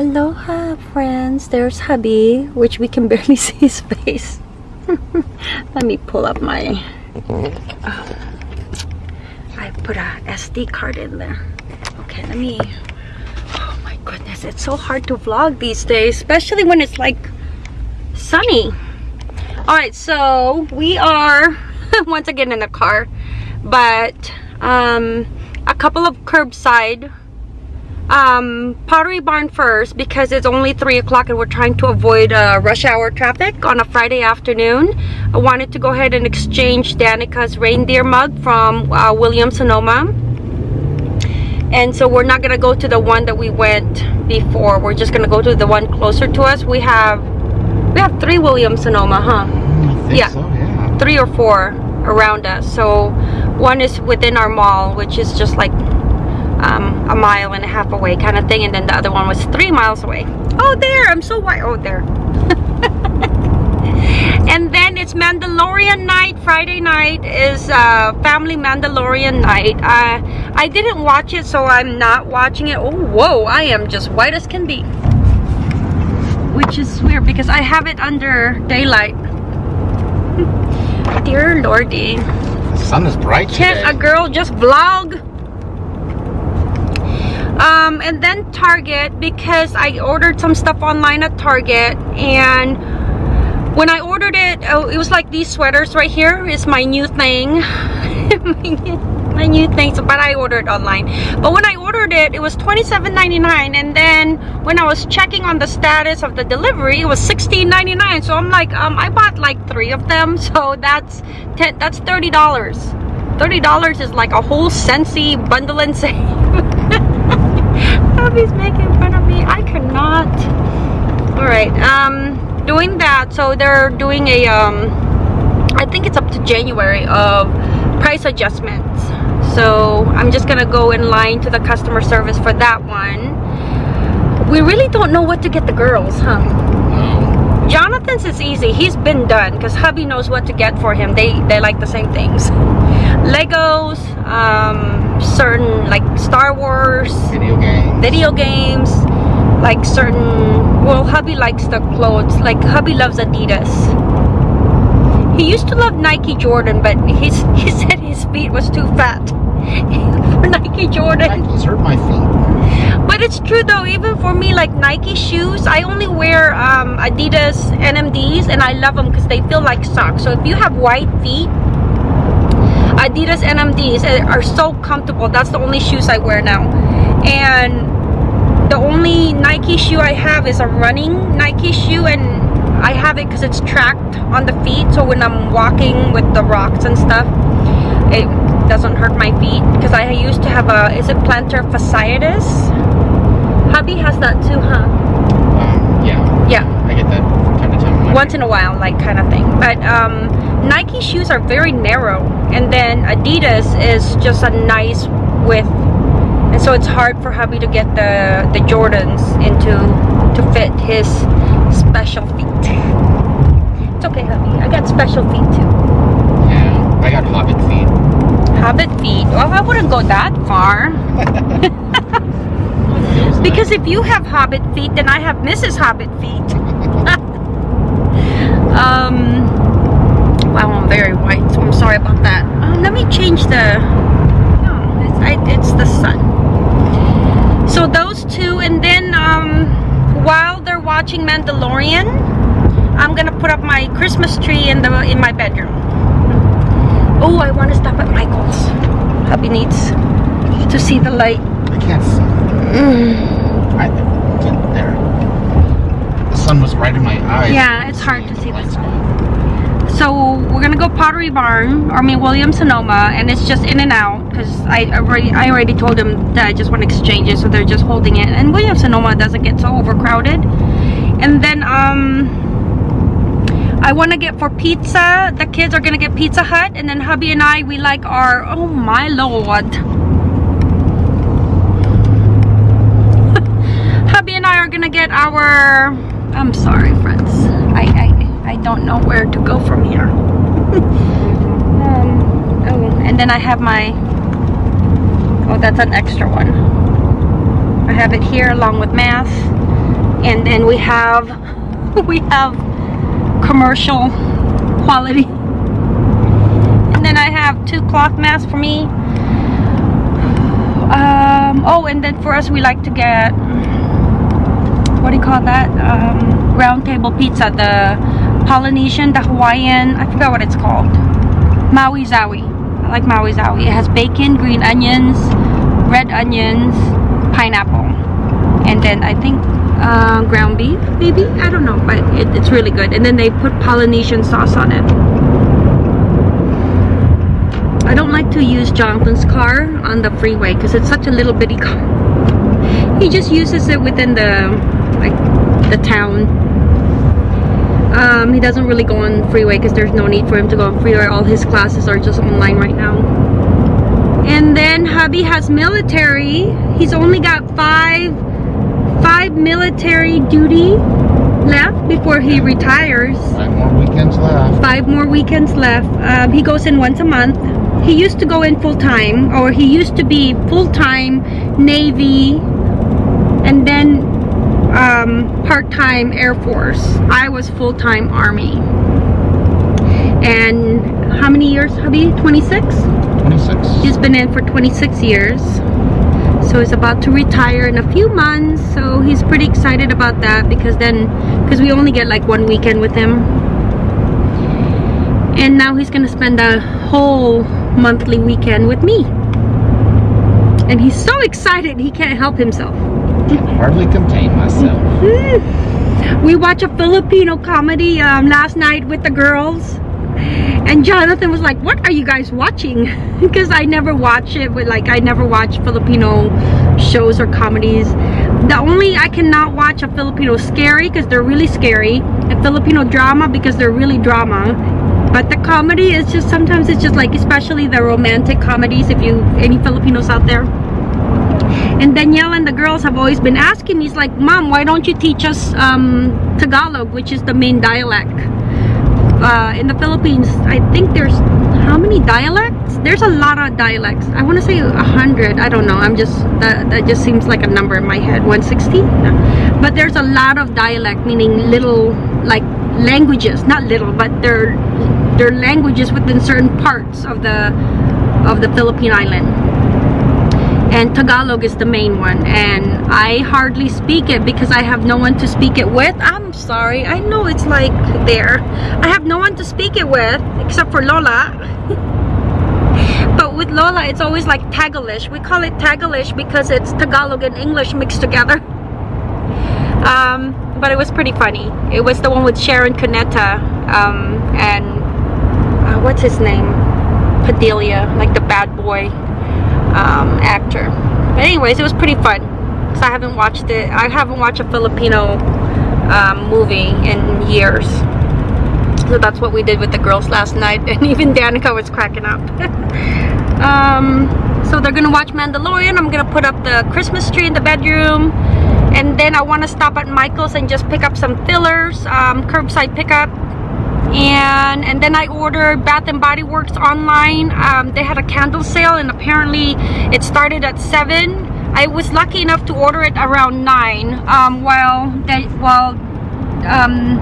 Aloha friends, there's hubby, which we can barely see his face. Let me pull up my, uh, I put a SD card in there. Okay, let me, oh my goodness, it's so hard to vlog these days, especially when it's like sunny. All right, so we are once again in the car, but um, a couple of curbside um, Pottery Barn first because it's only 3 o'clock and we're trying to avoid uh, rush hour traffic on a Friday afternoon. I wanted to go ahead and exchange Danica's reindeer mug from uh, Williams Sonoma. And so we're not going to go to the one that we went before. We're just going to go to the one closer to us. We have we have three Williams Sonoma, huh? Yeah. So, yeah. Three or four around us. So one is within our mall, which is just like um, a mile and a half away kind of thing and then the other one was three miles away. Oh there i'm so white oh there. And then it's mandalorian night friday night is uh, family mandalorian night. Uh, i didn't watch it so i'm not watching it. Oh whoa i am just white as can be. Which is weird because i have it under daylight. Dear lordy. The sun is bright can't today. a girl just vlog um and then target because i ordered some stuff online at target and when i ordered it oh, it was like these sweaters right here is my new thing. My new things but i ordered online. But when i ordered it it was $27.99 and then when i was checking on the status of the delivery it was $16.99 so i'm like um i bought like three of them so that's 10 that's 30 dollars. $30 is like a whole Scentsy bundle and save. Hubby's making fun of me. I cannot. Alright, um, doing that. So they're doing a, um, I think it's up to January of price adjustments. So I'm just gonna go in line to the customer service for that one. We really don't know what to get the girls, huh? Jonathan's is easy. He's been done because hubby knows what to get for him. They they like the same things. Legos, um, certain like Star Wars, Video game. video games, like certain. Well, hubby likes the clothes. Like hubby loves Adidas. He used to love Nike Jordan, but his he said his feet was too fat Nike Jordan. Nike's hurt my feet. But it's true though, even for me, like Nike shoes, I only wear um, Adidas NMDs and I love them because they feel like socks. So if you have white feet, Adidas NMDs are so comfortable. That's the only shoes I wear now. And the only Nike shoe I have is a running Nike shoe and I have it because it's tracked on the feet. So when I'm walking with the rocks and stuff, it doesn't hurt my feet because I used to have a is it plantar fasciitis hubby has that too huh Um, yeah. yeah I get that from time to time. once in a while like kind of thing but um nike shoes are very narrow and then adidas is just a nice width and so it's hard for hubby to get the the jordans into to fit his special feet it's okay hubby i got special feet too Yeah. I got hobbit feet. Hobbit feet well i wouldn't go that far Because if you have hobbit feet, then I have Mrs. Hobbit feet. um, wow, I'm very white, so I'm sorry about that. Um, let me change the, no, it's, I, it's the sun. So those two, and then um, while they're watching Mandalorian, I'm gonna put up my Christmas tree in the in my bedroom. Oh, I want to stop at Michael's. Hubby needs to see the light. I can't see. I, there. The sun was right in my eyes. Yeah, it's hard to see this So we're gonna go Pottery Barn, or I mean Williams Sonoma, and it's just in and out because I already I already told them that I just want to exchange it, so they're just holding it. And Williams Sonoma doesn't get so overcrowded. And then um, I want to get for pizza. The kids are gonna get Pizza Hut, and then hubby and I we like our oh my lord. hubby and I are gonna get our I'm sorry friends I I, I don't know where to go from here um, oh and then I have my oh that's an extra one I have it here along with math and then we have we have commercial quality. And then I have two cloth masks for me. Um, oh and then for us we like to get what do you call that? Um, round table pizza the Polynesian the Hawaiian I forgot what it's called. Maui Zaui. I like Maui Zaui. It has bacon green onions red onions pineapple. And then I think uh, ground beef maybe? I don't know but it, it's really good. And then they put Polynesian sauce on it. I don't like to use Jonathan's car on the freeway because it's such a little bitty car. He just uses it within the like the town. Um, he doesn't really go on freeway because there's no need for him to go on freeway. All his classes are just online right now. And then hubby has military. He's only got five military duty left before he retires. Five more weekends left. Five more weekends left. Um, he goes in once a month. He used to go in full time, or he used to be full time Navy, and then um, part time Air Force. I was full time Army. And how many years, hubby? 26? 26. He's been in for 26 years so he's about to retire in a few months so he's pretty excited about that because then because we only get like one weekend with him. And now he's gonna spend a whole monthly weekend with me. And he's so excited he can't help himself. Can hardly contain myself. we watched a Filipino comedy um, last night with the girls and Jonathan was like what are you guys watching? Because I never watch it but like I never watch Filipino shows or comedies. The only I cannot watch a Filipino scary because they're really scary a Filipino drama because they're really drama. But the comedy is just sometimes it's just like especially the romantic comedies if you any Filipinos out there. And Danielle and the girls have always been asking me, it's like, Mom, why don't you teach us um, Tagalog, which is the main dialect? Uh, in the Philippines, I think there's how many dialects? There's a lot of dialects. I want to say a hundred. I don't know. I'm just that that just seems like a number in my head. 160. But there's a lot of dialect, meaning little like languages, not little, but they're they're languages within certain parts of the of the Philippine island and Tagalog is the main one and I hardly speak it because I have no one to speak it with. I'm sorry I know it's like there. I have no one to speak it with except for Lola. But with Lola it's always like Tagalish we call it Tagalish because it's Tagalog and English mixed together. Um, but it was pretty funny. It was the one with Sharon Cuneta um, and uh, what's his name? Padilla like the bad boy um, actor. But anyways, it was pretty fun. Because I haven't watched it. I haven't watched a Filipino um, movie in years. So that's what we did with the girls last night. And even Danica was cracking up. um, so they're to watch Mandalorian. I'm to put up the Christmas tree in the bedroom. And then I want to stop at Michael's and just pick up some fillers. Um, curbside pickup and and then I ordered Bath and Body Works online. Um, they had a candle sale and apparently it started at 7 I was lucky enough to order it around 9 um, while they, while um,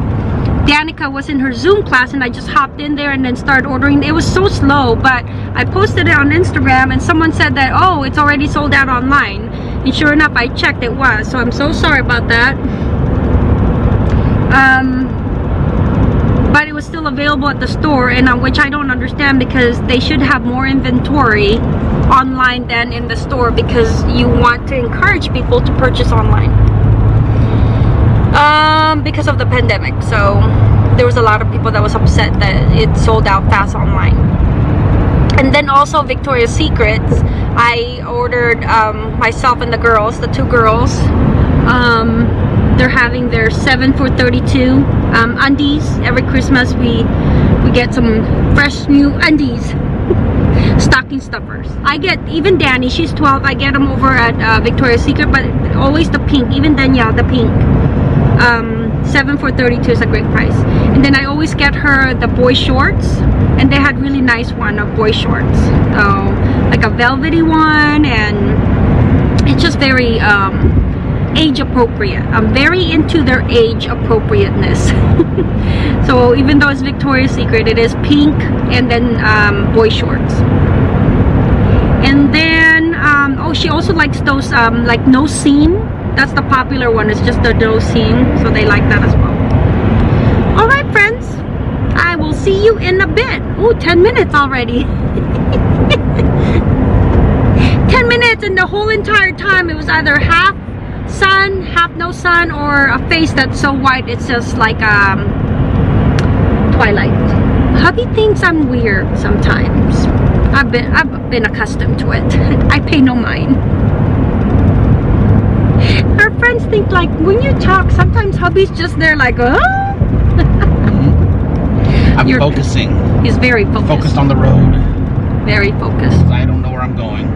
Danica was in her Zoom class and I just hopped in there and then started ordering. It was so slow but I posted it on Instagram and someone said that oh it's already sold out online. And sure enough I checked it was. So I'm so sorry about that. Um, but it was still available at the store and uh, which I don't understand because they should have more inventory online than in the store because you want to encourage people to purchase online. Um, because of the pandemic. So there was a lot of people that was upset that it sold out fast online. And then also Victoria's Secrets. I ordered um, myself and the girls the two girls um, they're having their 7 for 32 um, undies. Every Christmas we we get some fresh new undies. Stocking stuffers. I get even Danny she's 12 I get them over at uh, Victoria's Secret but always the pink even Danielle the pink. Um, 7 for 32 is a great price. And then I always get her the boy shorts and they had really nice one of boy shorts. So like a velvety one and it's just very um, age appropriate. I'm very into their age appropriateness. so even though it's Victoria's Secret, it is pink and then um, boy shorts. And then, um, oh, she also likes those um, like no seam. That's the popular one. It's just the no seam, so they like that as well. All right, friends. I will see you in a bit. Oh, 10 minutes already. 10 minutes and the whole entire time it was either half sun, half no sun, or a face that's so white it's just like um, twilight. Hubby thinks I'm weird sometimes. I've been I've been accustomed to it. I pay no mind. Our friends think like when you talk, sometimes hubby's just there like, oh. I'm You're- focusing. He's very focused. Focused on the road. Very focused. I don't know where I'm going.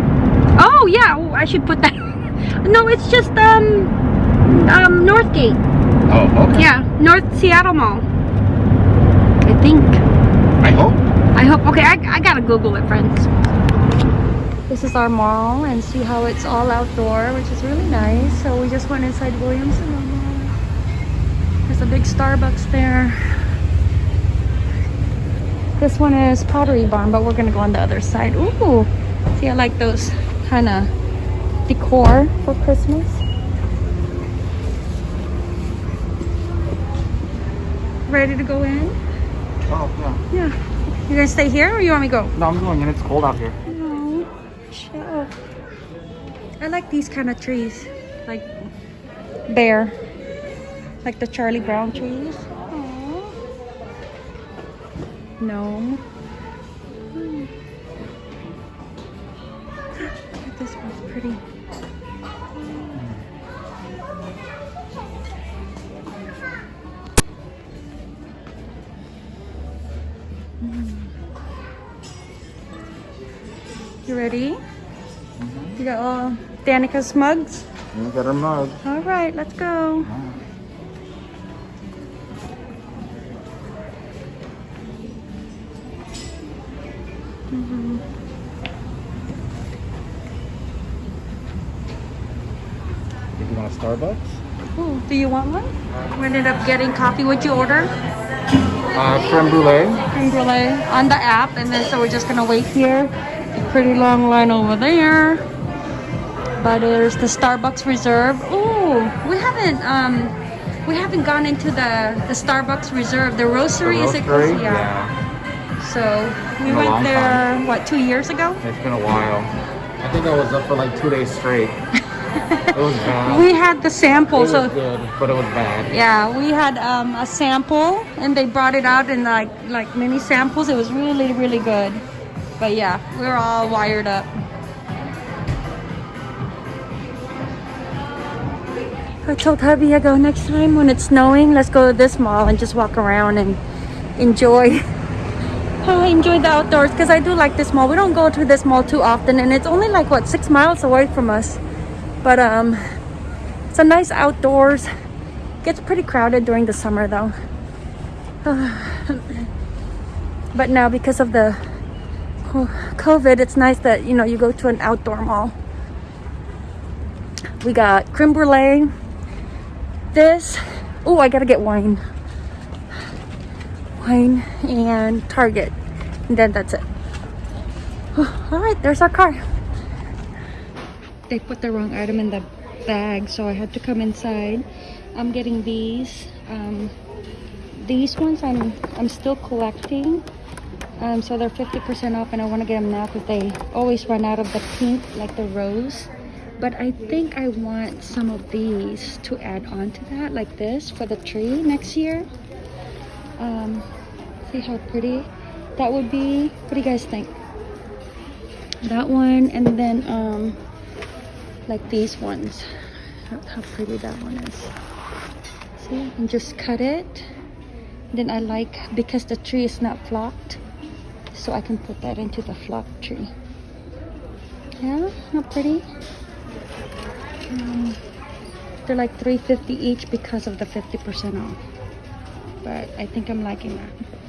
Oh yeah, oh, I should put that. No, it's just um um Northgate. Oh, okay. Yeah, North Seattle Mall. I think. I hope. I hope. Okay, I, I gotta Google it, friends. This is our mall and see how it's all outdoor, which is really nice. So we just went inside Williams Sonoma. There's a big Starbucks there. This one is Pottery Barn, but we're gonna go on the other side. Ooh, see, I like those kind of decor for Christmas. Ready to go in? Oh, yeah. Yeah. You guys stay here or you want me to go? No, I'm going in. It's cold out here. No, shut up. I like these kind of trees, like bare, like the Charlie Brown trees. Aww. Gnome. Look at This one's pretty. You ready? You got all Danica's mugs? You got her mug. All right, let's go. Mhm. Did you want a Starbucks? Ooh, do you want one? We ended up getting coffee. What'd you order? Uh, creme brulee. Creme brulee on the app, and then so we're just gonna wait here. A pretty long line over there. But there's the Starbucks Reserve. Ooh, we haven't um, we haven't gone into the the Starbucks Reserve. The roastery, is it? Roastery? called? Yeah. So we went there what two years ago? It's been a while. I think I was up for like two days straight. it was bad. We had the sample, it was so good, but it was bad. yeah, we had um, a sample, and they brought it out in like like mini samples. It was really really good. But yeah, we're all wired up. I told hubby I go next time when it's snowing. Let's go to this mall and just walk around and enjoy. I enjoy the outdoors because I do like this mall. We don't go to this mall too often, and it's only like what six miles away from us. But um, it's a nice outdoors. Gets pretty crowded during the summer though. but now because of the COVID, it's nice that you know you go to an outdoor mall. We got creme brulee. This. Oh, I gotta get wine. Wine and Target. And then that's it. All right, there's our car. They put the wrong item in the bag, so I had to come inside. I'm getting these. Um, these ones I'm I'm still collecting. Um, so they're 50% off, and I want to get them now because they always run out of the pink, like the rose. But I think I want some of these to add on to that, like this for the tree next year. Um, see how pretty that would be. What do you guys think? That one, and then um, like these ones. Look how pretty that one is. See, and just cut it. Then I like because the tree is not flocked, so I can put that into the flock tree. Yeah, not pretty. Um, they're like 350 each because of the 50% off. But I think I'm liking that.